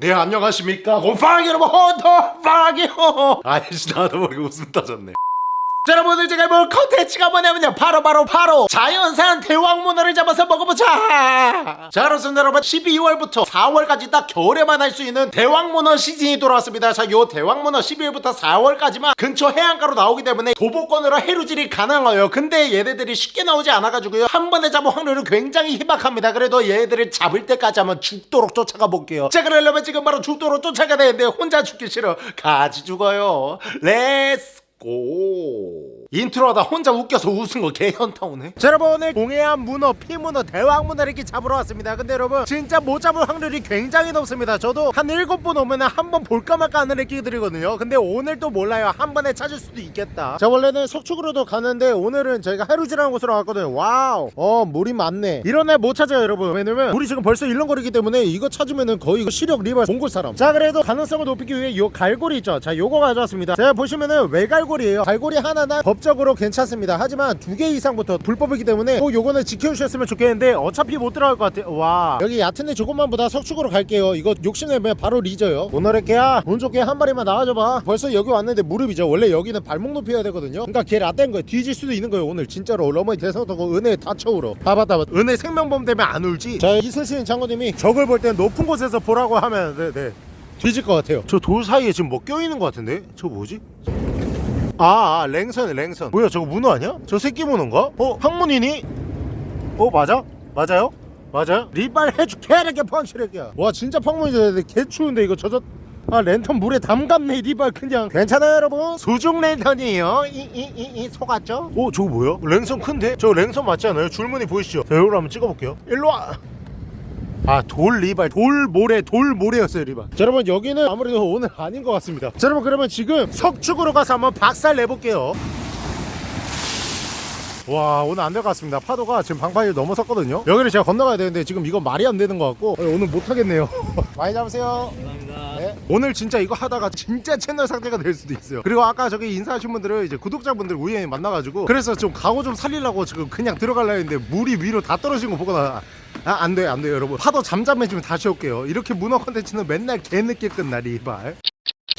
네 안녕하십니까? 곰팡이 여러분 헌터팡이요 아이씨 나도 모르게 웃음 터졌네 자 여러분들 제가 볼 컨텐츠가 뭐냐면요. 바로 바로 바로 자연산 대왕문어를 잡아서 먹어보자. 자 그렇습니다 여러분. 12월부터 4월까지 딱 겨울에만 할 수 있는 대왕문어 시즌이 돌아왔습니다. 자 요 대왕문어 12월부터 4월까지만 근처 해안가로 나오기 때문에 도보권으로 해루질이 가능해요 근데 얘네들이 쉽게 나오지 않아가지고요. 한 번에 잡을 확률은 굉장히 희박합니다. 그래도 얘네들을 잡을 때까지 한번 죽도록 쫓아가 볼게요. 자 그러려면 지금 바로 죽도록 쫓아가야 되는데 혼자 죽기 싫어. 같이 죽어요. Let's go. 인트로하다 혼자 웃겨서 웃은 거 개현타 오네 자 여러분 오늘 동해안 문어 피문어 대왕문어를 이렇게 잡으러 왔습니다. 근데 여러분 진짜 못 잡을 확률이 굉장히 높습니다. 저도 한 일곱 번 오면 한 번 볼까 말까 하는 느낌들이거든요. 근데 오늘 또 몰라요. 한 번에 찾을 수도 있겠다. 자 원래는 석축으로도 가는데 오늘은 저희가 해루지라는 곳으로 왔거든요. 와우. 어 물이 많네. 이런 날 못 찾아요 여러분. 왜냐면 물이 지금 벌써 일렁거리기 때문에 이거 찾으면은 거의 시력 리발 몽골 사람. 자 그래도 가능성을 높이기 위해 요 갈고리 있죠? 자 요거 가져왔습니다. 제가 보시면은 외갈고리 예요. 갈고리 하나는 법적으로 괜찮습니다. 하지만 두 개 이상부터 불법이기 때문에 꼭 요거는 지켜주셨으면 좋겠는데 어차피 못 들어갈 것 같아요 와. 여기 얕은데 조금만 보다 석축으로 갈게요. 이거 욕심내면 바로 리져요. 오너레케야 운 좋게 한 마리만 나와줘봐. 벌써 여기 왔는데 무릎이죠. 원래 여기는 발목 높여야 되거든요. 그러니까 걔 라떼인 거예요. 뒤질 수도 있는 거예요. 오늘 진짜로 러머니 대성하고 은혜 다쳐 울어 봐봤다 봤다 은혜 생명범 때문에 안 울지? 자 이순신 장군님이 적을 볼 땐 높은 곳에서 보라고 하면 네네. 뒤질 것 같아요. 저 돌 사이에 지금 뭐 껴있는 것 같은데? 저 뭐지? 아, 아 랭선 랭선 뭐야 저거 문어 아니야? 저 새끼 문어인가? 어 항문이니? 어 맞아? 맞아요? 맞아요? 리발 해줄게 이렇게 펀치력이야 와 진짜 펑문이 되는데 개 추운데 이거 젖었 아 랜턴 물에 담갔네 리발 그냥 괜찮아요 여러분 소중 랜턴이에요 이 이 이이 속았죠? 오 저거 뭐야? 랭선 큰데? 저 랭선 맞지 않아요? 줄무늬 보이시죠? 자 이걸 한번 찍어볼게요 일로와 아 돌 리발 돌 모래 돌 모래였어요 리발. 자 여러분 여기는 아무래도 오늘 아닌 것 같습니다. 자 여러분 그러면 지금 석축으로 가서 한번 박살 내볼게요. 와 오늘 안 될 것 같습니다. 파도가 지금 방파를 넘어섰거든요. 여기를 제가 건너가야 되는데 지금 이거 말이 안 되는 것 같고. 어, 오늘 못하겠네요. 많이 잡으세요. 감사합니다. 네. 오늘 진짜 이거 하다가 진짜 채널 상태가 될 수도 있어요. 그리고 아까 저기 인사하신 분들을 이제 구독자분들 우연히 만나가지고 그래서 좀 가고 좀 살리려고 지금 그냥 들어가려 했는데 물이 위로 다 떨어진 거 보고 나 아, 안 돼요, 안 돼요, 여러분. 파도 잠잠해지면 다시 올게요. 이렇게 문어 컨텐츠는 맨날 개늦게 끝나, 리발.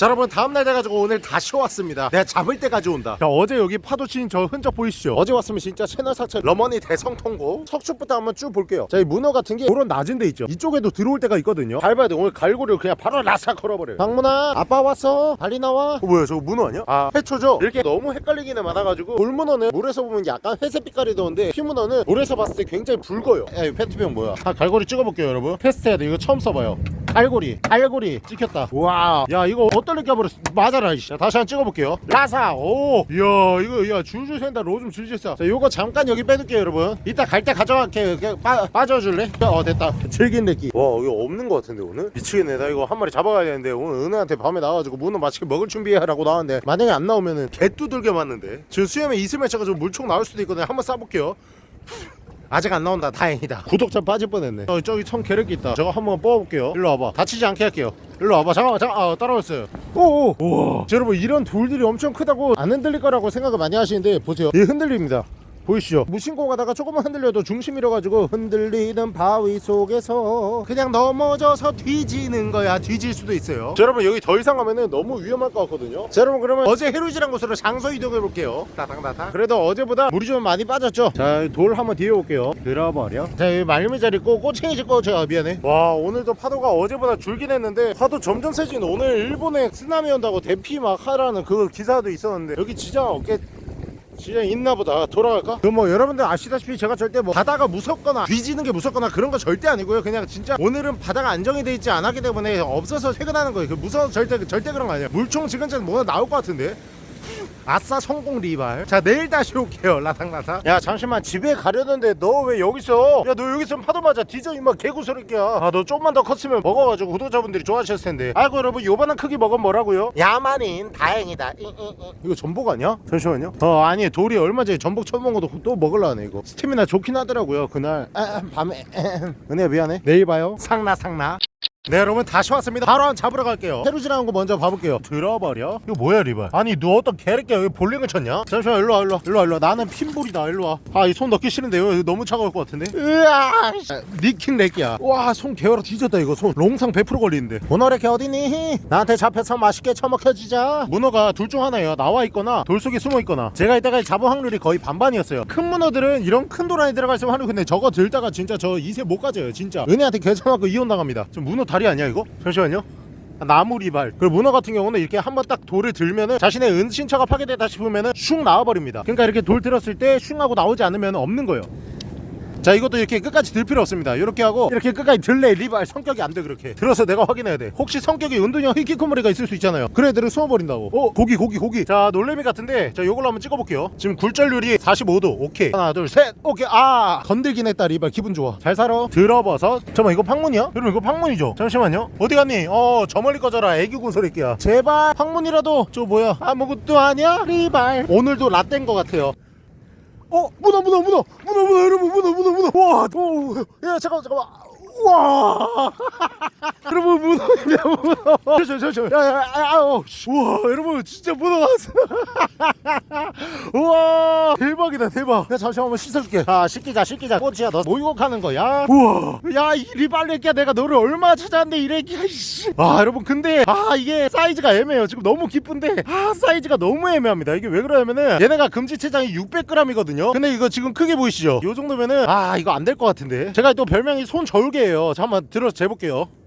자 여러분 다음날 돼가지고 오늘 다시 왔습니다. 내가 잡을 때까지 온다. 자 어제 여기 파도 치는 저 흔적 보이시죠? 어제 왔으면 진짜 채널 사채 러머니 대성통고. 석축부터 한번 쭉 볼게요. 자 이 문어 같은 게 그런 낮은 데 있죠. 이쪽에도 들어올 때가 있거든요. 밟아야 돼. 오늘 갈고리를 그냥 바로 라삭 걸어버려요. 박문아 아빠 왔어? 빨리 나와. 어, 뭐야 저거 문어 아니야? 아 해초죠? 이렇게 너무 헷갈리기는 많아가지고 돌문어는 물에서 보면 약간 회색 빛깔이 도는데 피문어는 물에서 봤을 때 굉장히 붉어요. 야이 페트병 뭐야? 아 갈고리 찍어볼게요 여러분. 테스트해야 돼. 이거 처음 써봐요 갈고리 갈고리 찍혔다. 와 야 이거 어떨 껴버렸어 맞아라 이씨 자, 다시 한 번 찍어볼게요. 라사 오 이야 이거 야 줄줄 샌다. 로 좀 줄줄 쏴자 요거 잠깐 여기 빼둘게요 여러분. 이따 갈 때 가져갈게. 그냥 빠, 빠져줄래? 어 됐다. 즐긴 느끼 와 이거 없는 것 같은데 오늘? 미치겠네. 나 이거 한 마리 잡아가야 되는데 오늘 은혜한테 밤에 나와가지고 문어 맛있게 먹을 준비하라고 나왔는데 만약에 안 나오면은 개 두들겨 맞는데. 지금 수염에 이슬 맺혀가지고 물총 나올 수도 있거든요. 한번 쏴볼게요 아직 안 나온다. 다행이다. 구독자 빠질 뻔했네. 어, 저기 청 계륵기 있다. 저거 한번 뽑아볼게요. 일로 와봐. 다치지 않게 할게요. 일로 와봐. 잠깐만 잠깐 아, 따라왔어요. 오오. 우와. 자, 여러분 이런 돌들이 엄청 크다고 안 흔들릴 거라고 생각을 많이 하시는데 보세요. 얘 흔들립니다 보이시죠? 무신고 가다가 조금만 흔들려도 중심 잃어가지고 흔들리는 바위 속에서 그냥 넘어져서 뒤지는 거야. 뒤질 수도 있어요. 자, 여러분 여기 더 이상 가면은 너무 위험할 것 같거든요. 자 여러분 그러면 어제 해루지란 곳으로 장소 이동해 볼게요. 따당따당. 그래도 어제보다 물이 좀 많이 빠졌죠? 자 돌 한번 뒤에 올게요. 들어버려. 자 여기 말미잘 있고 꼬챙이집 꺼져 미안해. 와 오늘도 파도가 어제보다 줄긴 했는데 파도 점점 세지는 오늘 일본에 쓰나미 온다고 대피 막 하라는 그 기사도 있었는데 여기 지장 없게 진짜 있나 보다. 돌아갈까? 그 뭐 여러분들 아시다시피 제가 절대 뭐 바다가 무섭거나 뒤지는 게 무섭거나 그런 거 절대 아니고요. 그냥 진짜 오늘은 바다가 안정이 돼 있지 않았기 때문에 없어서 퇴근하는 거예요. 그 무서워서 절대 절대 그런 거 아니에요. 물총 지금 전에 뭐가 나올 것 같은데 아싸 성공 리발. 자 내일 다시 올게요. 라상라상 야 잠시만. 집에 가려는데 너 왜 여기 있어 야너 여기 있으면 파도 맞아. 뒤져 임마. 개구소리끼야 아너 좀만 더 컸으면 먹어가지고 구독자분들이 좋아하셨을 텐데. 아이고 여러분. 요만한 크기 먹으면 뭐라고요? 야만인. 다행이다. 이, 이, 이. 이거 전복 아니야? 잠시만요. 어 아니 돌이 얼마 전에 전복 처먹은 것도 또 먹을라네 이거. 스태미나 좋긴 하더라고요 그날. 아, 밤에. 은혜야 미안해. 내일 봐요. 상나 상나 네 여러분 다시 왔습니다. 바로 한 잡으러 갈게요. 새로 지나간 거 먼저 봐볼게요. 들어버려? 이거 뭐야 리발? 아니 너 어떤 개새끼야? 여기 볼링을 쳤냐? 잠시만 일로와 일로와. 일로와 일로와. 나는 핀볼이다. 일로와. 아 이 손 넣기 싫은데요 이거 너무 차가울 것 같은데? 으아 씨. 니킹 렉이야. 와손 개월아 뒤졌다 이거. 손 롱상 100% 걸리는데. 문어래개 어디니? 나한테 잡혀서 맛있게 처먹혀지자. 문어가 둘 중 하나예요. 나와 있거나 돌 속에 숨어 있거나. 제가 이때까지 잡은 확률이 거의 반반이었어요. 큰 문어들은 이런 큰 돌 안에 들어가 있으면 하는 근데 저거 들다가 진짜 저 이세 못 가져요 진짜. 은혜한테 개처맞고 이혼 나갑니다. 좀 문어 다리 아니야 이거? 잠시만요. 나무리발. 그리고 문어 같은 경우는 이렇게 한번 딱 돌을 들면은 자신의 은신처가 파괴됐다 싶으면은 슝 나와버립니다. 그러니까 이렇게 돌 들었을 때 슝 하고 나오지 않으면 없는 거예요 자 이것도 이렇게 끝까지 들 필요 없습니다. 이렇게 하고 이렇게 끝까지 들래. 리발 성격이 안 돼 그렇게. 들어서 내가 확인해야 돼. 혹시 성격이 은둔형 히키코모리가 있을 수 있잖아요. 그런 애들은 숨어버린다고. 어 고기 고기 고기. 자 놀래미 같은데 자 요걸로 한번 찍어볼게요. 지금 굴절률이 45도 오케이. 하나 둘 셋. 오케이. 아 건들긴 했다 리발 기분 좋아. 잘 살아. 들어버섯 잠깐만 이거 팡문이야? 여러분 이거 팡문이죠? 잠시만요. 어디 갔니? 어 저 멀리 꺼져라. 애기군 소리끼야. 제발 팡문이라도. 저 뭐야? 아무것도 아니야 리발 오늘도 라떼인 것 같아요 어 문어 문어 문어 문어 문어 여러분 문어 문어 문어. 와야 잠깐만 잠깐만 와. 여러분 문어입니다 문어. 저저저 야야 아우 와 여러분 진짜 문어 나왔어 우와. 대박이다 대박. 야 잠시만 한번 씻어줄게. 자 씻기자 씻기자. 꼬치야 너 모욕하는 거야? 우와. 야 이리 빨래끼야 내가 너를 얼마 찾았는데 이래끼야 이씨. 아 여러분 근데 아 이게 사이즈가 애매해요. 지금 너무 기쁜데 아 사이즈가 너무 애매합니다. 이게 왜 그러냐면은 얘네가 금지 체장이 600g이거든요. 근데 이거 지금 크게 보이시죠? 요 정도면은 아 이거 안 될 것 같은데. 제가 또 별명이 손 저울개예요 잠깐만 들어서 재볼게요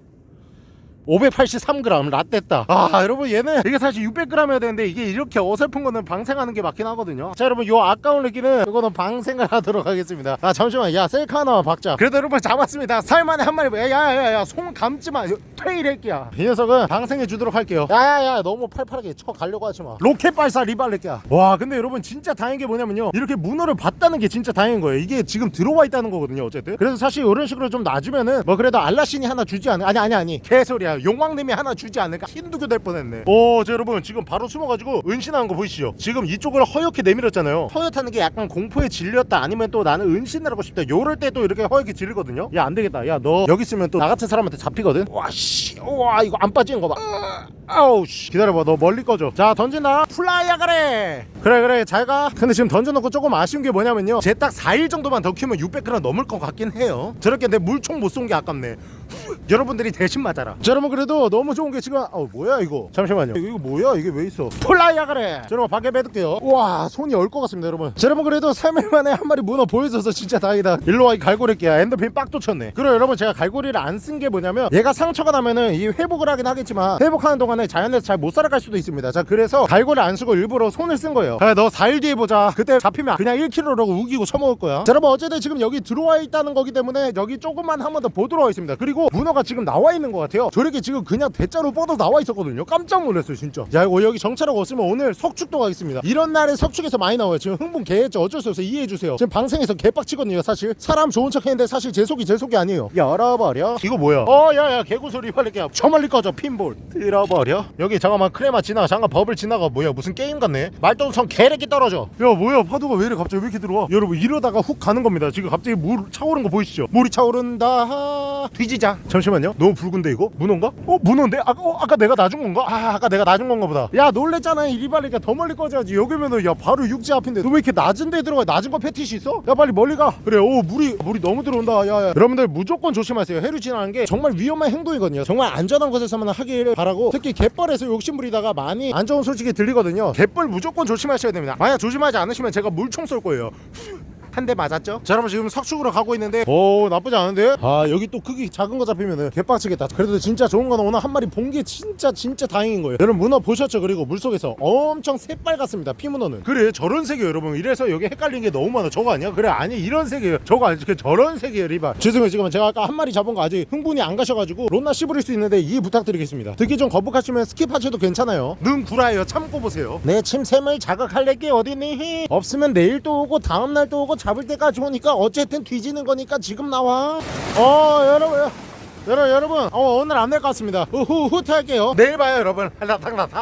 583g 라떼다. 아 여러분 얘는 이게 사실 600g이어야 되는데 이게 이렇게 어설픈 거는 방생하는 게 맞긴 하거든요. 자 여러분 요 아까운 렉기는 이거는 방생을 하도록 하겠습니다. 아 잠시만 야 셀카 하나만 박자. 그래도 여러분 잡았습니다. 살만에 한 마리. 야야야야 손 감지마. 퇴이 렉기야. 이 녀석은 방생해 주도록 할게요. 야야야 너무 팔팔하게 쳐 가려고 하지마. 로켓 발사 리발 렉기야. 와 근데 여러분 진짜 다행인 게 뭐냐면요. 이렇게 문어를 봤다는 게 진짜 다행인 거예요. 이게 지금 들어와 있다는 거거든요 어쨌든. 그래서 사실 이런 식으로 좀 놔주면은 뭐 그래도 알라신이 하나 주지 않을 아니 아니 아니. 개소리야 용왕님이 하나 주지 않을까? 힌두교 될 뻔했네. 오 자, 여러분 지금 바로 숨어가지고 은신하는 거 보이시죠? 지금 이쪽을 허옇게 내밀었잖아요. 허옇다는 게 약간 공포에 질렸다 아니면 또 나는 은신을 하고 싶다 요럴 때 또 이렇게 허옇게 질리거든요? 야 안되겠다. 야 너 여기 있으면 또 나 같은 사람한테 잡히거든? 와씨 와 이거 안 빠지는 거봐. 아우 씨. 기다려봐 너 멀리 꺼져. 자 던진다 fly야 그래! 그래 그래 잘가. 근데 지금 던져놓고 조금 아쉬운 게 뭐냐면요. 쟤 딱 4일 정도만 더 키우면 600g 넘을 것 같긴 해요. 저렇게 내 물총 못 쏜 게 아깝네 여러분들이 대신 맞아라. 자 여러분 그래도 너무 좋은 게 지금 어 뭐야 이거? 잠시만요. 이거, 이거 뭐야 이게 왜 있어? fly야 그래. 자, 여러분 밖에 빼둘게요. 와 손이 얼 것 같습니다 여러분. 자, 여러분 그래도 3일 만에 한 마리 문어 보여줘서 진짜 다행이다. 일로와 이 갈고리끼야. 엔돌핀 빡 솟쳤네. 그리고 여러분 제가 갈고리를 안 쓴 게 뭐냐면 얘가 상처가 나면은 이 회복을 하긴 하겠지만 회복하는 동안에 자연에서 잘 못 살아갈 수도 있습니다. 자 그래서 갈고리 안 쓰고 일부러 손을 쓴 거예요. 그래 너 4일 뒤에 보자. 그때 잡히면 그냥 1kg라고 우기고 처먹을 거야. 자 여러분 어쨌든 지금 여기 들어와 있다는 거기 때문에 여기 조금만 한 번 더 보도록 하겠습니다. 그리고 문어가 지금 나와 있는 것 같아요. 저렇게 지금 그냥 대자로 뻗어 나와 있었거든요. 깜짝 놀랐어요 진짜. 야 이거 여기 정찰하고 없으면 오늘 석축도 가겠습니다. 이런 날에 석축에서 많이 나와요. 지금 흥분 개했죠. 어쩔 수 없어요 이해해주세요. 지금 방생에서 개빡치거든요 사실. 사람 좋은 척 했는데 사실 제 속이 제 속이 아니에요. 열어버려. 이거 뭐야? 어 야야 개구소리 빨리 깨. 저 멀리 꺼져 핀볼. 들어버려. 여기 잠깐만 크레마 지나가 잠깐 버블 지나가. 뭐야 무슨 게임 같네. 말똥성 개래기 떨어져. 야 뭐야 파도가 왜 이래 갑자기? 왜 이렇게 들어와? 여러분 이러다가 훅 가는 겁니다. 지금 갑자기 물 차오른 거 보이시죠? 물이 차오른다. 뒤지자 잠시만요. 너무 붉은데 이거? 문어인가? 어 문어인데? 아까 어, 아까 내가 놔준 건가? 아 아까 내가 놔준 건가 보다. 야 놀랬잖아. 이리 빨리니까 더 멀리 꺼져야지. 여기면은 야 바로 육지 앞인데. 너 왜 이렇게 낮은 데 들어가? 낮은 거 페티시 있어? 야 빨리 멀리 가. 그래 오 물이 물이 너무 들어온다. 야, 야. 여러분들 무조건 조심하세요. 해류 지나는 게 정말 위험한 행동이거든요. 정말 안전한 곳에서만 하기를 바라고 특히 갯벌에서 욕심 부리다가 많이 안 좋은 소식이 들리거든요. 갯벌 무조건 조심하셔야 됩니다. 만약 조심하지 않으시면 제가 물총 쏠 거예요 한 대 맞았죠? 자 여러분 지금 석축으로 가고 있는데 오 나쁘지 않은데? 아 여기 또 크기 작은 거 잡히면은 개빡치겠다. 그래도 진짜 좋은 건 오늘 한 마리 본 게 진짜 진짜 다행인 거예요. 여러분 문어 보셨죠? 그리고 물속에서 엄청 새빨갛습니다 피문어는. 그래 저런 색이에요 여러분. 이래서 여기 헷갈린 게 너무 많아. 저거 아니야? 그래 아니 이런 색이에요. 저거 아니 그 저런 색이에요 리바. 죄송해요 지금 제가 아까 한 마리 잡은 거 아직 흥분이 안 가셔가지고 론나 씹으릴 수 있는데 이해 부탁드리겠습니다. 듣기 좀 거북하시면 skip하셔도 괜찮아요. 눈 구라예요. 참고 보세요. 내 침샘을 자극할 게 어디니? 없으면 내일 또 오고 다음날 또 오고 잡을 때까지 오니까 어쨌든 뒤지는 거니까 지금 나와. 어 여러분 여러분 여러분 어, 오늘 안 될 것 같습니다. 후 후퇴할게요. 내일 봐요 여러분.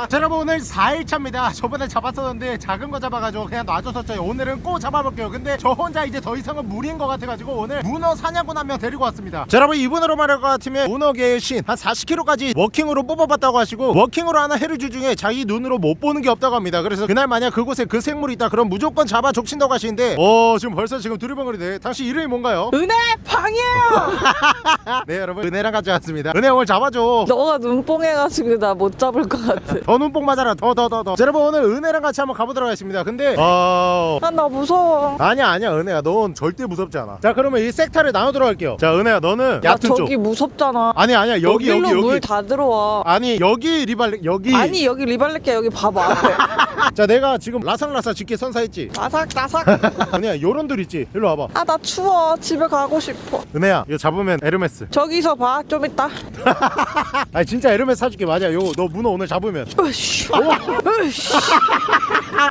자 여러분 오늘 4일차입니다. 저번에 잡았었는데 작은 거 잡아가지고 그냥 놔줬었죠. 오늘은 꼭 잡아볼게요. 근데 저 혼자 이제 더 이상은 무리인 것 같아가지고 오늘 문어 사냥꾼 한 명 데리고 왔습니다. 자 여러분 이분으로 말할 것 같으면 문어계의 신 한 40kg까지 walking으로 뽑아봤다고 하시고 walking으로 하는 해류주 중에 자기 눈으로 못 보는 게 없다고 합니다. 그래서 그날 만약 그곳에 그 생물이 있다 그럼 무조건 잡아 족친다고 하시는데 어 지금 벌써 지금 두리번거리네. 당신 이름이 뭔가요? 은혜 방이에요. 네 여러분 은혜랑 같이 왔습니다. 은혜 오늘 잡아줘. 너가 눈뽕해가지고 나 못 잡을 것 같아. 더 눈뽕 맞아라. 더 더 더더. 여러분 오늘 은혜랑 같이 한번 가보도록 하겠습니다. 근데 어... 아나 무서워. 아니야 아니야 은혜야. 넌 절대 무섭지 않아. 자 그러면 이 섹타를 나누도록 할게요. 자 은혜야 너는 나 얕은 쪽 저기 무섭잖아. 아니 아니야. 여기 여기 여기. 물다 들어와. 아니 여기 리발레 여기. 아니 여기 리발렛게 여기 봐봐. 앞에. 자 내가 지금 라상라사 짓게 선사했지? 나삭 나삭. 은혜야 요런들 있지? 일로 와봐. 아 나 추워. 집에 가고 싶어. 은혜야 이거 잡으면 에르메스. 저기서 봐. 좀 이따. 아니 진짜 에르메스 사줄게 맞아 요거 너 문어 오늘 잡으면. 으쌰.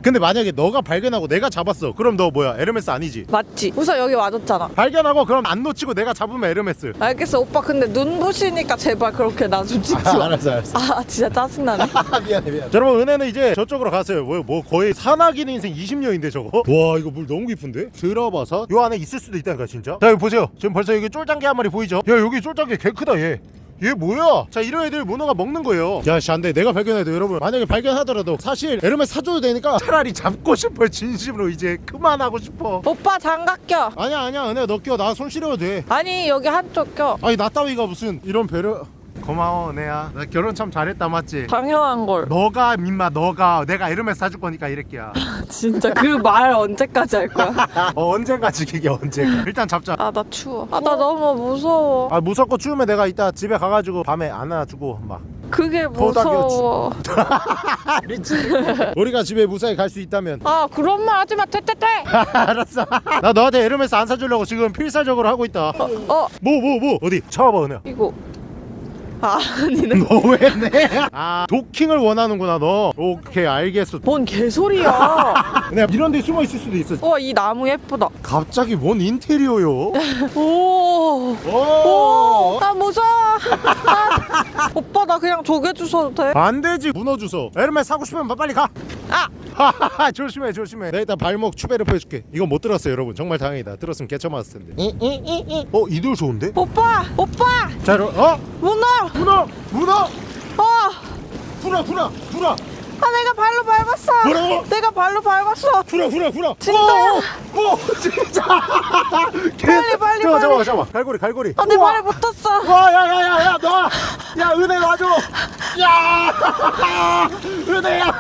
근데 만약에 너가 발견하고 내가 잡았어 그럼 너 뭐야 에르메스 아니지 맞지? 우선 여기 와줬잖아. 발견하고 그럼 안 놓치고 내가 잡으면 에르메스 알겠어 오빠 근데 눈 부시니까 제발 그렇게 나좀 찍지 마. 알았어 알았어 아 진짜 짜증나네. 미안해 미안해 자, 여러분 은혜는 이제 저쪽으로 갔어요 뭐, 뭐 거의 산악인 인생 20년인데 저거 와 이거 물 너무 깊은데 들어봐서 요 안에 있을 수도 있다니까 진짜 자 여기 보세요 지금 벌써 여기 쫄짱개 한 마리 보이죠 야 여기 쫄짱개 개 크다 얘. 얘 뭐야? 자 이런 애들 문어가 먹는 거예요. 야씨 안돼. 내가 발견해도 여러분. 만약에 발견하더라도 사실 에르메 사줘도 되니까. 차라리 잡고 싶어 진심으로. 이제 그만하고 싶어. 오빠 장갑 껴. 아니야 아니야 은혜야. 너 껴 나 손 시려도 돼. 아니 여기 한쪽 껴. 아니 나 따위가 무슨 이런 배려? 고마워 은혜야. 나 결혼 참 잘했다 맞지? 당연한 걸. 너가 민마 너가. 내가 에르메스 사줄 거니까 이랬기야 진짜 그 말 언제까지 할 거야? 어 언젠가 지키게 언젠가 일단 잡자 아 나 추워. 아 나 너무 무서워. 아 무섭고 추우면 내가 이따 집에 가가지고 밤에 안아주고 막 그게 무서워. 우리가 집에 무사히 갈 수 있다면 아 그런 말 하지 마. 퇴퇴퇴. 알았어 나 너한테 에르메스 안 사주려고 지금 필사적으로 하고 있다 어 뭐 뭐뭐 어디 잡아봐 은혜야 이거. 아 아니네. 너왜 내? 아 도킹을 원하는구나 너 오케이 알겠어 뭔 개소리야. 은혜야 이런 데 숨어 있을 수도 있어 와이 나무 예쁘다. 갑자기 뭔 인테리어요 오. 오. 오, 나 무서워. 아, 오빠 나 그냥 조개 주셔도 돼? 안 되지 문어 주소 에르메스 사고 싶으면 빨리 가 아, 조심해 조심해 내가 일단 발목 추베르 해줄게 이건 못 들었어요 여러분 정말 다행이다 들었으면 개쳐 맞았을 텐데 어 이들 좋은데? 오빠, 오빠, 자 여러분 어? 문어. 문어! 문어! 어, 구라 구라 구라 아 내가 발로 밟았어. 뭐라고? 내가 발로 밟았어. 구라 구라 구라 진짜야? 오, 오, 오, 진짜 빨리, 빨리, 잠깐만 빨리. 잠깐만 잠깐만 갈고리 갈고리 아, 내 우와. 발에 붙었어. 와 야야야야 너! 야 은혜 놔줘! 야! 은혜야!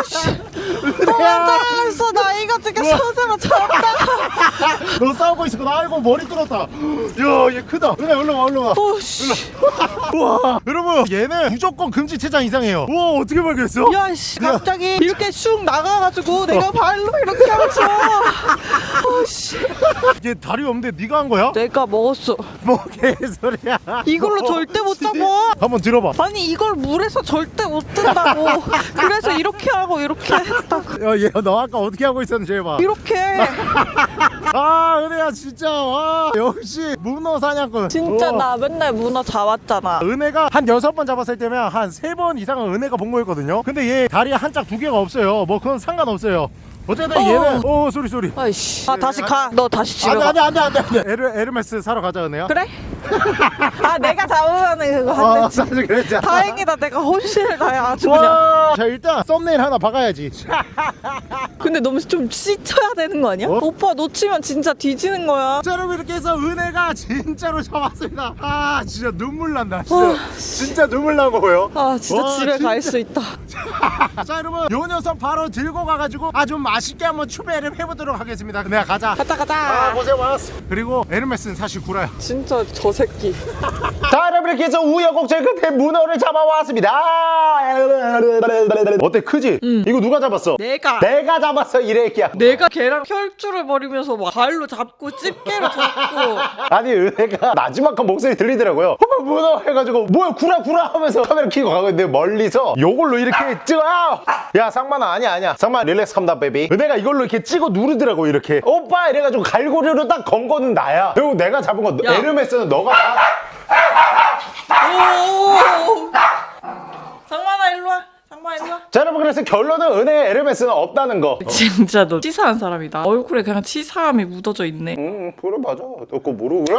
오씨, 은혜야! 도망가겠어. 나 이거 지금 손으로 잡다가. 너 싸우고 있어 나 알고 머리 뚫었다 야얘 크다 은혜 올라와 올라와 오씨, 우와 여러분 얘는 무조건 금지 체장 이상해요 우와 어떻게 발견했어? 야 씨, 갑자기 이렇게 쑥 나가가지고 내가 발로 이렇게 하면서. 오씨, 얘 다리 없는데 네가 한 거야? 내가 먹었어. 뭐 개소리야 이걸로 뭐, 절대 못? 잡아. 한번 들어봐 아니 이걸 물에서 절대 못 뜬다고 그래서 이렇게 하고 이렇게 했다고 야얘너 아까 어떻게 하고 있었는지 해봐 이렇게 아 은혜야 진짜. 와 역시 문어 사냥꾼. 진짜 우와. 나 맨날 문어 잡았잖아. 은혜가 한 여섯 번 잡았을 때면 한 세 번 이상은 은혜가 본 거였거든요. 근데 얘 다리에 한짝 두 개가 없어요. 뭐 그건 상관없어요 어쨌든 어. 얘는 오 소리 소리. 아이씨. 아 다시 가. 너 다시 집에 안돼 가. 안돼 안돼 안돼 에르, 에르메스 사러 가자 은혜야. 그래? 아 내가 잡으면은 그거 어안 되지. 사실 그랬잖아 다행이다. 내가 혼신을 다해 아주 그냥. 와, 자 일단 썸네일 하나 박아야지. 근데 너무 좀 씻어야 되는 거 아니야? 어? 오빠 놓치면 진짜 뒤지는 거야. 자 여러분 이렇게 해서 은혜가 진짜로 잡았습니다. 아 진짜 눈물 난다 진짜. 어. 진짜 눈물 나고요. 아 진짜 와, 집에 갈. 수 있다. 자 여러분 요 녀석 바로 들고 가가지고 아주 맛있게 한번 추배를 해보도록 하겠습니다. 내가 가자 가자. 아 가자 고생 많았어. 그리고 에르메스는 사실 구라야. 진짜 저 새끼. 자 여러분 이렇게 해서 우여곡절 끝에 문어를 잡아왔습니다. 어때 크지? 이거 누가 잡았어? 내가. 내가 잡았어 이래끼야. 내가 걔랑 혈주를 벌이면서 막 발로 잡고 집게로 잡고. 아니 은혜가 마지막 한 목소리 들리더라고요. 어머 문어 해가지고 뭐야 구라 구라 하면서 카메라 켜고 가고 있는데 멀리서 요걸로 이렇게 찍어 야 상만아 아니야 아니야. 상만 릴렉스 컴다 베 이비 은혜가 이걸로 이렇게 찍어 누르더라고 이렇게. 오빠! 이래가지고 갈고리로 딱 건 거는 나야. 그리고 내가 잡은 거 야. 에르메스는 너가. 상만아 일로 와. 자 여러분 그래서 결론은 은혜의 에르메스는 없다는 거. 진짜 너 치사한 사람이다. 얼굴에 그냥 치사함이 묻어져 있네. 음 그래 맞아 너 그거 모르고.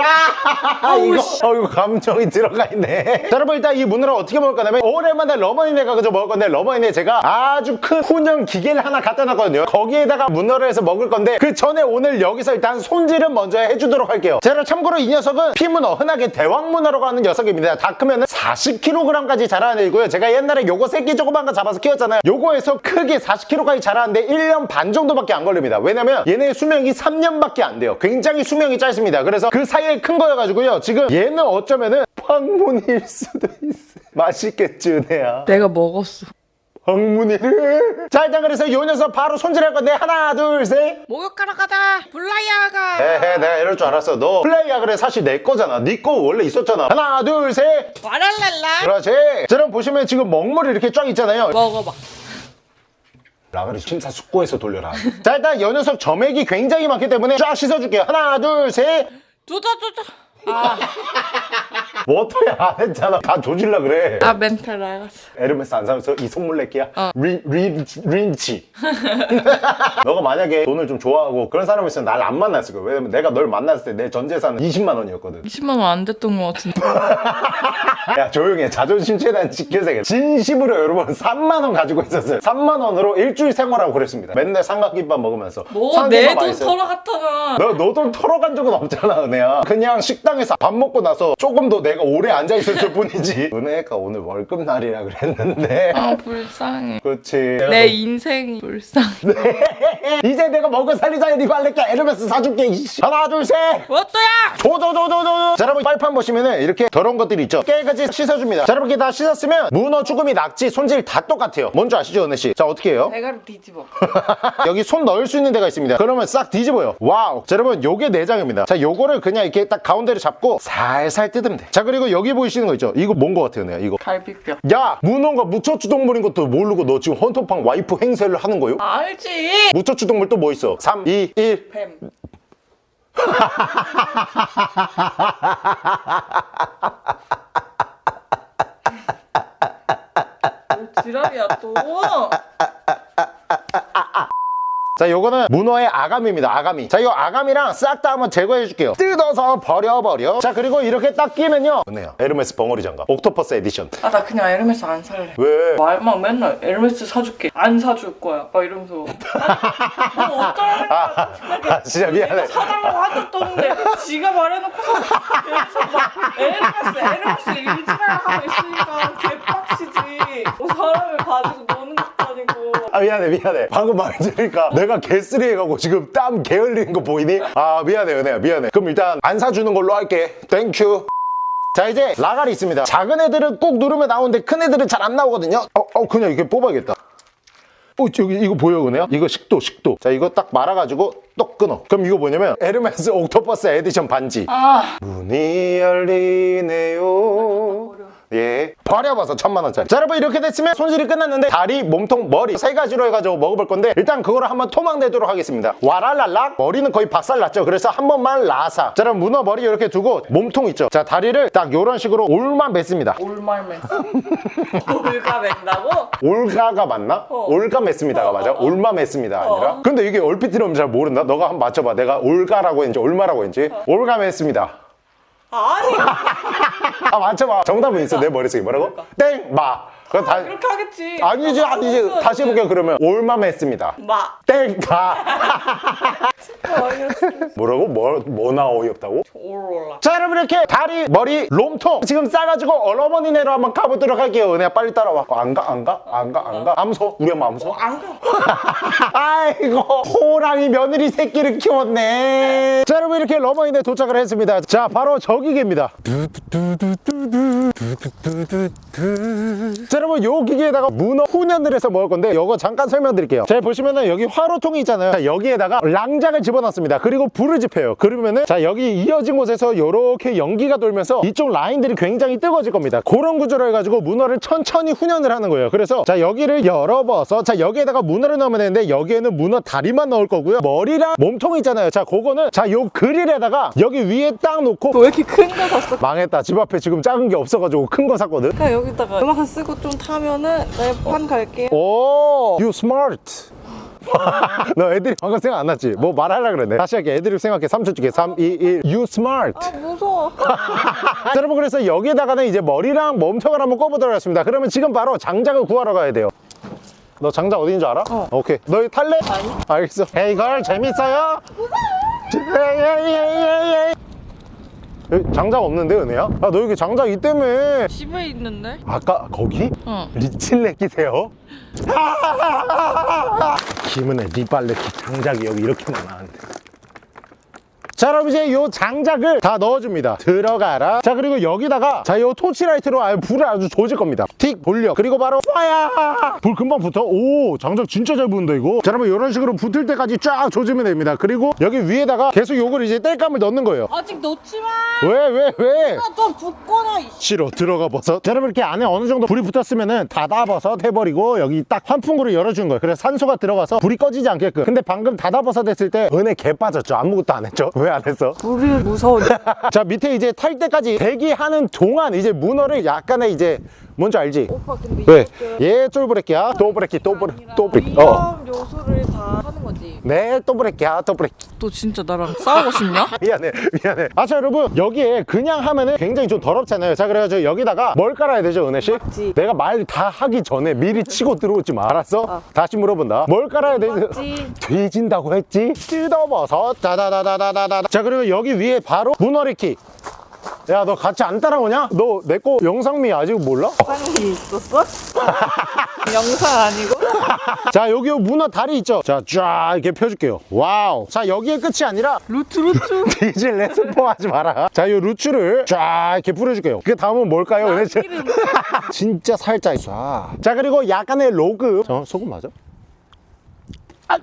아 이거 어 이거 감정이 들어가 있네. 자 여러분 일단 이 문어를 어떻게 먹을 거냐면 오랜만에 러버니네가 그저 먹을 건데 러버니네 제가 아주 큰 훈연 기계를 하나 갖다 놨거든요. 거기에다가 문어를 해서 먹을 건데 그 전에 오늘 여기서 일단 손질은 먼저 해주도록 할게요. 제가 참고로 이 녀석은 피문어 흔하게 대왕문어라고 하는 녀석입니다. 다 크면은 40kg까지 자라는 애고요. 제가 옛날에 요거 새끼 조그만 거 잡아서 키웠잖아요. 요거에서 크게 40kg까지 자라는데 1년 반 정도밖에 안 걸립니다. 왜냐면 얘네 수명이 3년밖에 안 돼요. 굉장히 수명이 짧습니다. 그래서 그 사이에 큰 거여가지고요. 지금 얘는 어쩌면은 황문일 수도 있어. 맛있겠지 은혜야. 내가 먹었어. 황문일. 자 일단 그래서 요 녀석 바로 손질할 건데 하나 둘 셋. 목욕하러 가자. 블라이아가. 에헤 내가 이럴 줄 알았어. 너 플레이야 그래 사실 내 거잖아. 네 거 원래 있었잖아. 하나 둘셋. 와랄랄라. 그렇지. 자 그럼 보시면 지금 먹물이 이렇게 쫙 있잖아요. 먹어봐. 라가리 심사숙고해서 돌려라. 자 일단 요 녀석 점액이 굉장히 많기 때문에 쫙 씻어줄게요. 하나 둘셋. 조져 조져. 아, 뭐 어떻게 안 했잖아 다 조질라 그래 아 멘탈 나갔어. 에르메스 안 사면서 이 내기야 어. 린, 린, 린치 너가 만약에 돈을 좀 좋아하고 그런 사람이었으면 날 안 만났을 거야 왜냐면 내가 널 만났을 때 내 전 재산은 20만 원이었거든 20만 원 안 됐던 것 같은데. 야 조용히 해 자존심 최대한 지켜서 진심으로 여러분 3만 원 가지고 있었어요 3만 원으로 일주일 생활하고 그랬습니다 맨날 삼각김밥 먹으면서 삼각김밥 뭐내돈 맛있어요. 털어갔잖아. 너, 너 돈 털어간 적은 없잖아, 은혜야. 그냥 식당 에서 밥 먹고 나서 조금 더 내가 오래 앉아있었을 뿐이지. 은혜가 오늘 월급날이라 그랬는데. 아 불쌍해. 그렇지. 내 인생이 불쌍해. 이제 내가 먹은 살리자 이거 할래게 에르메스 사줄게. 이씨. 하나, 둘, 셋. 뭐또야? 조조조조조. 자, 여러분, 빨판 보시면은 이렇게 더러운 것들이 있죠. 깨끗이 씻어줍니다. 자, 여러분, 이렇게 다 씻었으면 문어, 주꾸미, 낙지, 손질 다 똑같아요. 뭔지 아시죠, 은혜씨? 자, 어떻게 해요? 대가리 뒤집어. 여기 손 넣을 수 있는 데가 있습니다. 그러면 싹 뒤집어요. wow. 자, 여러분, 요게 내장입니다. 자, 요거를 그냥 이렇게 딱 가운데를 잡고 살살 뜯으면 돼. 자, 그리고 여기 보이시는 거 있죠? 이거 뭔 거 같아요, 내가 이거. 갈비뼈. 야, 문어가 무척추동물인 것도 모르고 너 지금 헌터팡 와이프 행세를 하는 거요? 알지. 무척추동물 또 뭐 있어? 3, 2, 1. 뱀. 뭐 지랄이야 또. 자, 요거는 문어의 아가미입니다. 아가미. 자, 이 아가미랑 싹 다 한번 제거해 줄게요. 뜯어서 버려버려. 자, 그리고 이렇게 딱 끼면요. 은혜야, 에르메스 벙어리 장갑. octopus edition. 아 나 그냥 에르메스 안 살래. 왜? 말만 맨날 에르메스 사줄게. 안 사줄 거야. 막 이러면서. 뭐 어쩌라는 아, 아, 진짜 미안해. 사달라고 한 적도 없는데 지가 말해놓고서 에르메스 에르메스 일지랄 하고 있으니까 개빡치지. 뭐 사람을 가지고 노는 것도 아니고. 아 미안해 미안해. 방금 말 들으니까 내가 개쓰리 해가고 지금 땀 게을리는 거 보이니? 아 미안해 은혜야 미안해. 그럼 일단 안 사주는 걸로 할게. thank you 자 이제 라갈이 있습니다. 작은 애들은 꾹 누르면 나오는데 큰 애들은 잘 안 나오거든요. 어, 어 그냥 이렇게 뽑아야겠다. 어 저기 이거 보여 은혜야? 이거 식도 식도. 자 이거 딱 말아가지고 똑 끊어. 그럼 이거 뭐냐면 에르메스 octopus edition 반지. 아. 문이 열리네요 예 버려봐서 천만 원짜리 자 여러분 이렇게 됐으면 손질이 끝났는데 다리 몸통 머리 세 가지로 해가지고 먹어볼 건데 일단 그거를 한번 토막내도록 하겠습니다 와랄랄락 머리는 거의 박살났죠 그래서 한 번만 라사 자 여러분 문어 머리 이렇게 두고 몸통 있죠 자 다리를 딱 이런 식으로 올만 맸습니다 올말맨. 올가 맨다고? 올가가 맞나? 어. 올가 맸습니다가 맞아? 어, 어. 올마 맸습니다 아니라 어. 근데 이게 얼핏 들으면 잘 모른다 너가 한번 맞춰봐 내가 올가라고 했는지 올마라고 했는지 올가 맸습니다 아니. 아 맞춰봐. 정답은 있어. 내 머릿속에. 뭐라고? 땡마 그거 다 그렇게 하겠지. 아니지 아니지 다시 해볼게요 그러면 올맘 했습니다 마. 땡가. 뭐라고? 뭐, 뭐나 어이없다고? 올올라. 자 여러분 이렇게 다리 머리 롬통 지금 싸가지고 어머니네로 한번 가보도록 할게요 은혜야 빨리 따라와 어, 안 가? 안 가? 안 가? 안 가? 암소 우리 엄마 암소 안 가. 아이고 호랑이 며느리 새끼를 키웠네 자 여러분 이렇게 러머인에 도착을 했습니다 자 바로 저기계입니다 자 여러분 요 기계에다가 문어 훈연을 해서 먹을 건데 요거 잠깐 설명드릴게요. 자 보시면은 여기 화로통이 있잖아요. 자, 여기에다가 랑장을 집어넣습니다. 그리고 불을 지펴요. 그러면은 자 여기 이어진 곳에서 요렇게 연기가 돌면서 이쪽 라인들이 굉장히 뜨거워질 겁니다. 그런 구조로 해가지고 문어를 천천히 훈연을 하는 거예요. 그래서 자 여기를 열어봐서 자 여기에다가 문어를 넣으면 되는데 여기에는 문어 다리만 넣을 거고요. 머리랑 몸통 있잖아요. 자 그거는 자 요 그릴에다가 여기 위에 딱 놓고 왜 이렇게 큰 거 샀어? 망했다. 집 앞에 지금 작은 게 없어가지고 큰 거 샀거든. 그냥 여기다가 음악 쓰고 좀 타면은 내판 갈게요. 오, you smart. 너 애들이 방금 생각 안 났지? 뭐 말하려 그랬네. 다시 할게. 애들이 생각해. 3초 줄게. 3, 2, 1. You smart. 아 무서워. 자, 여러분 그래서 여기에다가는 이제 머리랑 몸통을 한번 꿔보도록 하겠습니다. 그러면 지금 바로 장작을 구하러 가야 돼요. 너 장작 어디인 줄 알아? 어. 오케이. 너 탈래? 아니. 알겠어. 에이 걸 재밌어요? 무서워. 장작 없는데 은혜야? 아 너 여기 장작 있다며 집에 있는데? 아까 거기? 응. 리칠레 끼세요? 김은혜 니빨래 장작이 여기 이렇게 많았는데 자 여러분 이제 요 장작을 다 넣어줍니다. 들어가라. 자 그리고 여기다가 자요 torch light로 아예 불을 아주 조질 겁니다. 틱 돌려. 그리고 바로 fire! 불 금방 붙어. 오 장작 진짜 잘 붙는다 이거. 자 여러분 이런 식으로 붙을 때까지 쫙 조지면 됩니다. 그리고 여기 위에다가 계속 요걸 이제 땔감을 넣는 거예요. 아직 넣지 마. 왜 왜, 왜? 또 붓거나. 이 싫어. 들어가 버섯. 자, 여러분 이렇게 안에 어느 정도 불이 붙었으면은 닫아 버섯 해버리고 여기 딱 환풍구를 열어준 거예요. 그래서 산소가 들어가서 불이 꺼지지 않게끔. 근데 방금 닫아 버섯 했을 때 은혜 개 빠졌죠. 아무것도 안 했죠. 왜안 했어? 우리 무서워. 자 밑에 이제 탈 때까지 대기하는 동안 이제 문어를 약간의 이제 뭔지 알지? 오빠 근데 왜? 이렇게 얘 쫄브레끼야 또 브레끼 또 브레 아니라 또 브레끼 어. 위험 요소를 다 거지. 네, 또 브레끼야, 또 브레끼. 너 진짜 나랑 싸우고 싶냐? 미안해, 미안해. 아, 자, 여러분, 여기에 그냥 하면은 굉장히 좀 더럽잖아요. 자, 그래가지고 여기다가 뭘 깔아야 되죠, 은혜씨? 맞지. 내가 말 다 하기 전에 미리 치고 들어오지 마. 알았어? 어. 다시 물어본다. 뭘 깔아야 되지? 뒤진다고 했지? 뜯어버섯, 다다다다다다다. 자, 그리고 여기 위에 바로 문어리키. 야, 너 같이 안 따라오냐? 너 내 거 영상미 아직 몰라? 쌍이 있었어? 영상 아니고? 자, 여기 문어 다리 있죠? 자, 쫙 이렇게 펴줄게요. 와우. 자, 여기에 끝이 아니라 루트 루트. 디젤 레스포 하지 마라. 자, 이 루츠를 쫙 이렇게 뿌려줄게요. 그 다음은 뭘까요? 기름. 진짜 살짝 쏴. 자, 그리고 약간의 로그. 어, 소금 맞아? 아.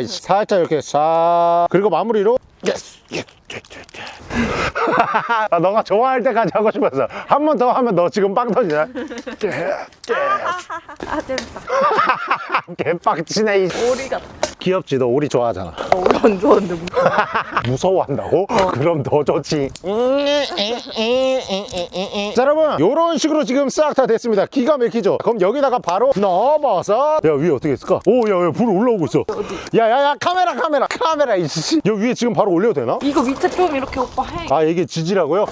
이씨. 살짝 이렇게 쏴. 그리고 마무리로 Yes. Yes. 아, 너가 좋아할 때까지 하고 싶었어. 한 번 더 하면 너 지금 빵 터지냐? 예, 예. 아 재밌다. 개빡치네. 이 오리 같다. 귀엽지? 너 오리 좋아하잖아. 오리 안 좋아하는데 뭐. 무서워한다고? 그럼 더 좋지. 자, 여러분, 이런 식으로 지금 싹 다 됐습니다. 기가 막히죠? 그럼 여기다가 바로 넣어버섯. 야, 위에 어떻게 했을까? 오, 야, 야, 불 올라오고 있어. 야, 야, 야, 카메라, 카메라, 카메라, 이씨. 여기 위에 지금 바로 올려도 되나? 이거 밑에 좀 이렇게 오빠 해. 아, 이게 지지라고요?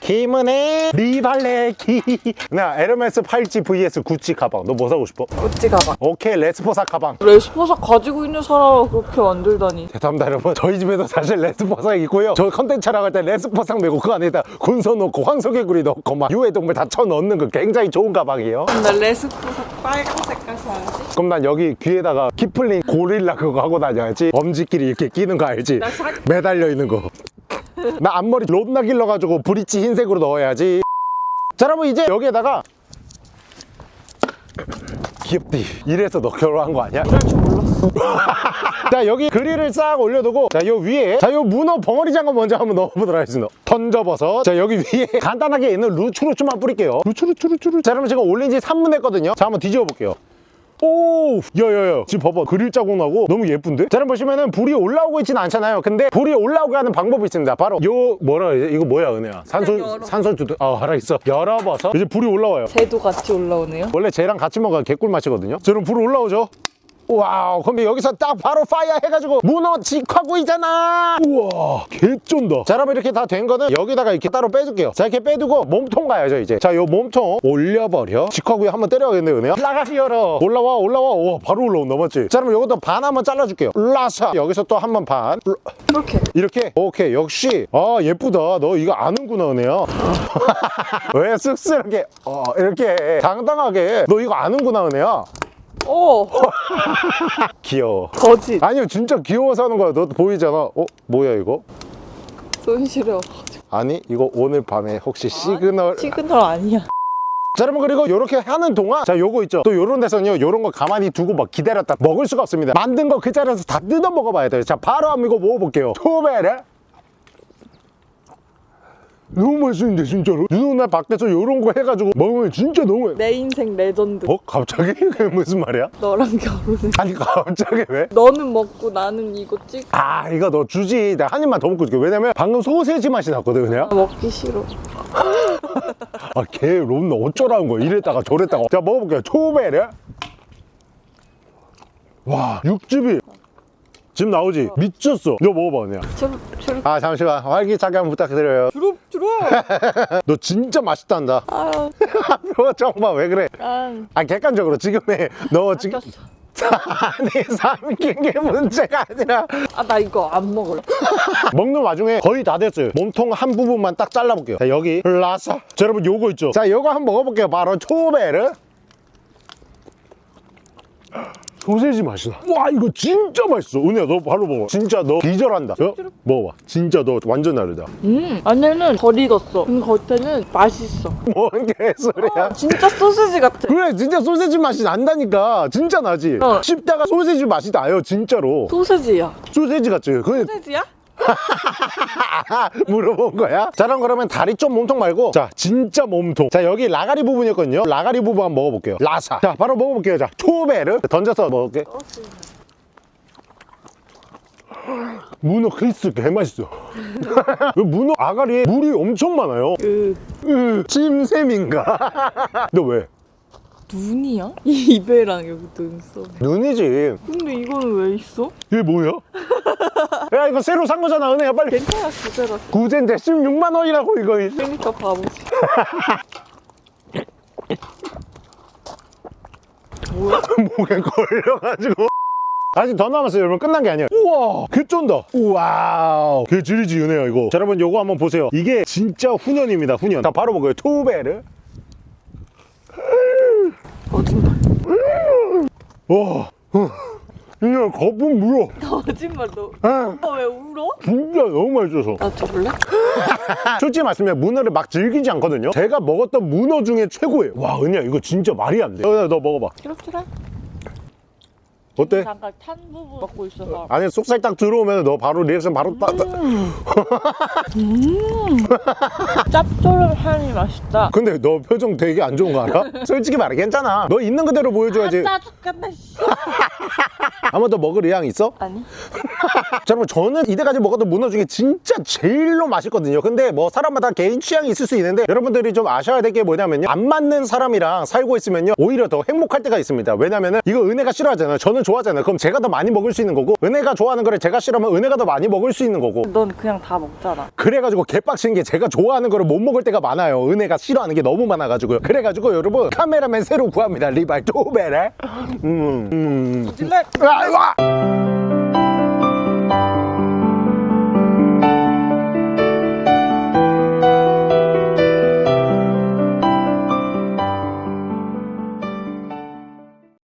김은혜 리발레기. 나 에르메스 팔찌 vs 구찌 가방. 너 뭐 사고 싶어? 구찌 가방. 오케이, 레스포삭 가방. 레스포삭 가지고 있는 사람을 그렇게 만들다니. 죄송합니다 여러분 저희 집에도 사실 레스포삭 있고요 저 컨텐츠 촬영할 때 레스포삭 메고 그 안에다 군소 넣고 황소개구리 넣고 막 유해동물 다 쳐넣는 거 굉장히 좋은 가방이에요 나 레스포삭 빨간 색깔 사야지. 그럼 난 여기 귀에다가 키플링 고릴라 그거 하고 다녀야지 엄지끼리 이렇게 끼는 거 알지? 나 사... 매달려 있는 거나 앞머리 롯나 길러가지고 브릿지 흰색으로 넣어야지 자 여러분 이제 여기에다가 귀엽디 이래서 너 결혼한 거 아니야? 이럴 줄 몰랐어. 자 여기 그릴을 싹 올려두고 자 요 위에 자 요 문어 벙어리 장갑 먼저 한번 넣어보도록 하겠습니다. 던져버섯 자 여기 위에 간단하게 있는 루추루추만 뿌릴게요. 루추루추루추루. 자 그러면 제가 올린 지 3분 했거든요. 자 한번 뒤집어 볼게요. 오 야야야. 지금 봐봐. 그릴 자국 나고 너무 예쁜데? 자 여러분 보시면은 불이 올라오고 있지는 않잖아요. 근데 불이 올라오게 하는 방법이 있습니다. 바로 요 뭐라 해야 이거 뭐야 은혜야? 산소. 산소 두두 아 알아있어. 열어버섯 이제 불이 올라와요. 쟤도 같이 올라오네요. 원래 쟤랑 같이 먹어야 개꿀 맛이거든요. 저는 불 올라오죠. Wow 그럼 여기서 딱 바로 fire 해가지고 문어 직화구이잖아. 우와 개쩐다. 자 여러분 이렇게 다 된 거는 여기다가 이렇게 따로 빼줄게요. 자 이렇게 빼두고 몸통 가야죠 이제. 자 요 몸통 올려버려. 직화구이 한번 때려야겠네 은혜야. 라가리 열어 올라와 올라와. 와 바로 올라온다 맞지? 자 그럼 요것도 반 한번 잘라줄게요. 라사. 여기서 또 한 번 반. 이렇게. 이렇게? 오케이 역시. 아 예쁘다. 너 이거 아는구나 은혜야. 왜 쑥스럽게 어 이렇게 당당하게. 너 이거 아는구나 은혜야 오. 귀여워. 거짓. 아니요 진짜 귀여워서 하는 거야. 너 보이잖아. 어 뭐야 이거? 손 시려. 아니 이거 오늘 밤에 혹시 시그널 시그널 아니야. 자 여러분 그리고 이렇게 하는 동안 자 요거 있죠. 또 요런 데서는요 요런 거 가만히 두고 막 기다렸다 먹을 수가 없습니다. 만든 거 그 자리에서 다 뜯어 먹어봐야 돼요. 자 바로 한번 이거 먹어볼게요. 초베레 너무 맛있는데 진짜로 누나 밖에서 요런 거 해가지고 먹으면 진짜 너무 맛- 내 인생 레전드. 어? 갑자기? 그게 무슨 말이야? 너랑 결혼해. 아니 갑자기 왜? 너는 먹고 나는 이거 찍. 아 이거 너 주지 내가 한 입만 더 먹고 줄게 왜냐면 방금 소세지 맛이 났거든 그냥 나 먹기 싫어. 아걔 롬나 어쩌라는 거야 이랬다가 저랬다가 자 먹어볼게요 초베레 와 육즙이 지금 나오지? 미쳤어. 너 먹어봐 그냥. 주룩 주룩 아 잠시만. 활기 차게 한번 부탁드려요. 주룩 주룩. 너 진짜 맛있단다. 아유, 표정 봐왜 그래? 난 아 객관적으로 지금의 너 지금. 아니 삼킨 게 문제가 아니라. 아, 나 이거 안 먹을래. 먹는 와중에 거의 다 됐어요. 몸통 한 부분만 딱 잘라볼게요. 자 여기 라사 자 여러분 요거 있죠? 자 요거 한번 먹어볼게요. 바로 초베르 소세지 맛이다 와 이거 진짜 맛있어 은혜야 너 바로 먹어 진짜 너 기절한다 어? 먹어봐 진짜 너 완전 다르다 음, 안에는 덜 익었어. 근데 겉에는 맛있어. 뭔 개소리야 진짜 소시지 같아. 그래 진짜 소세지 맛이 난다니까 진짜 나지 어. 씹다가 소세지 맛이 나요 진짜로 소세지야. 소세지 같지 그 소세지야? 물어본 거야? 자 그럼 그러면 다리 쪽 몸통 말고 자 진짜 몸통 자 여기 라가리 부분이었거든요 라가리 부분 한번 먹어볼게요 라사 자 바로 먹어볼게요 자 초베르 던져서 먹을게 문어 크리스 개맛있어 이 문어 아가리에 물이 엄청 많아요 으, 으, 침샘인가? 너 왜? 눈이야? 이 입에랑 여기 눈썹. 눈이지 근데 이거는 왜 있어? 이게 뭐야? 야 이거 새로 산 거잖아 은혜야 빨리. 괜찮아, 그대로. 구젠데 16만 원이라고 이거. 그러니까 바보지. 뭐야? 목에 걸려가지고. 아직 더 남았어요. 여러분 끝난 게 아니에요. 우와 개 쫀다. 우와 개 지리지 은혜야 이거. 자 여러분 요거 한번 보세요. 이게 진짜 훈연입니다 훈연. 자 바로 먹어요. 투베르. 거짓말. 와. 어. 그냥 거품 물어 거짓말, 너. 아, 너왜 울어? 진짜 너무 맛있어서 나 줘볼래? 솔직히 말씀드리면 문어를 막 즐기지 않거든요 제가 먹었던 문어 중에 최고예요 와 은혜야 이거 진짜 말이 안돼 어, 너 먹어봐 이렇게라. 어때? 잠깐 탄 부분 먹고 있어서. 안에 쏙살 딱 들어오면 너 바로 리액션 바로 딱 딱. 짭조름 향이 맛있다. 근데 너 표정 되게 안 좋은 거 알아? 솔직히 말해 괜찮아 너 있는 그대로 보여줘야지 씨. 한번더 먹을 의향 있어? 아니. 자, 여러분 저는 이때까지 먹었던 문어 중에 진짜 제일로 맛있거든요. 근데 뭐 사람마다 개인 취향이 있을 수 있는데 여러분들이 좀 아셔야 될 게 뭐냐면요. 안 맞는 사람이랑 살고 있으면요. 오히려 더 행복할 때가 있습니다. 왜냐면은 이거 은혜가 싫어하잖아요. 저는 좋아하잖아요. 그럼 제가 더 많이 먹을 수 있는 거고 은혜가 좋아하는 거를 제가 싫어하면 은혜가 더 많이 먹을 수 있는 거고. 넌 그냥 다 먹잖아. 그래가지고 개빡친 게 제가 좋아하는 거를 못 먹을 때가 많아요. 은혜가 싫어하는 게 너무 많아가지고요. 그래가지고 여러분 카메라맨 새로 구합니다. 리발. 또베레 음, 음. 아, 이거!